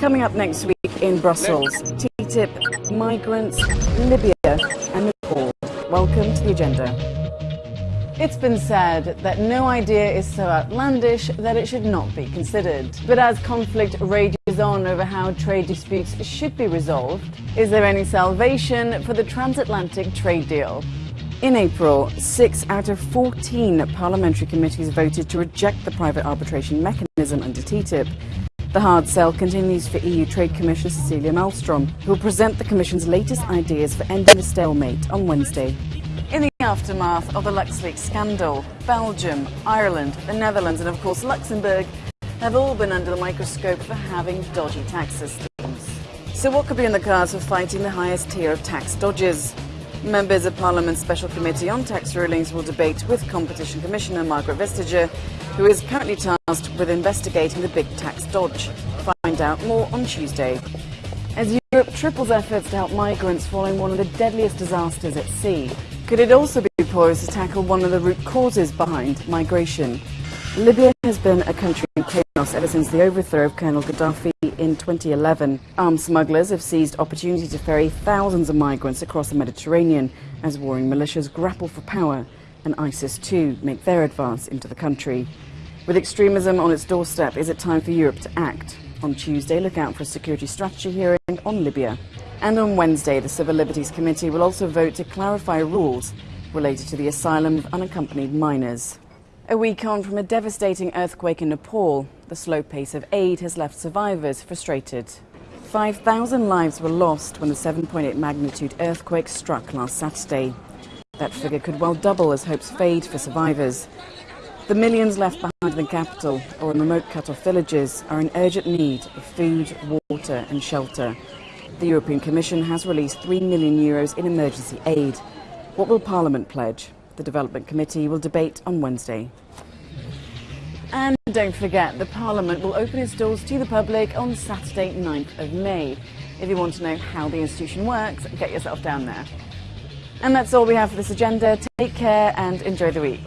Coming up next week in Brussels, TTIP, migrants, Libya and Nepal. Welcome to the agenda. It's been said that no idea is so outlandish that it should not be considered. But as conflict rages on over how trade disputes should be resolved, is there any salvation for the transatlantic trade deal? In April, six out of 14 parliamentary committees voted to reject the private arbitration mechanism under TTIP. The hard sell continues for EU Trade Commissioner Cecilia Malmstrom, who will present the Commission's latest ideas for ending the stalemate on Wednesday. In the aftermath of the LuxLeaks scandal, Belgium, Ireland, the Netherlands and of course Luxembourg have all been under the microscope for having dodgy tax systems. So what could be in the cards for fighting the highest tier of tax dodgers? Members of Parliament's Special Committee on Tax Rulings will debate with Competition Commissioner Margaret Vestager, who is currently tasked with investigating the big tax dodge. Find out more on Tuesday. As Europe triples efforts to help migrants following one of the deadliest disasters at sea, could it also be poised to tackle one of the root causes behind migration? Libya has been a country in chaos ever since the overthrow of Colonel Gaddafi in 2011. Armed smugglers have seized opportunity to ferry thousands of migrants across the Mediterranean as warring militias grapple for power and ISIS too make their advance into the country. With extremism on its doorstep, is it time for Europe to act? On Tuesday, look out for a security strategy hearing on Libya. And on Wednesday, the Civil Liberties Committee will also vote to clarify rules related to the asylum of unaccompanied minors. A week on from a devastating earthquake in Nepal, the slow pace of aid has left survivors frustrated. 5,000 lives were lost when the 7.8 magnitude earthquake struck last Saturday. That figure could well double as hopes fade for survivors. The millions left behind in the capital or in remote cut-off villages are in urgent need of food, water and shelter. The European Commission has released 3 million euros in emergency aid. What will Parliament pledge? The Development Committee will debate on Wednesday. And don't forget, the Parliament will open its doors to the public on Saturday, 9th of May. If you want to know how the institution works, get yourself down there. And that's all we have for this agenda. Take care and enjoy the week.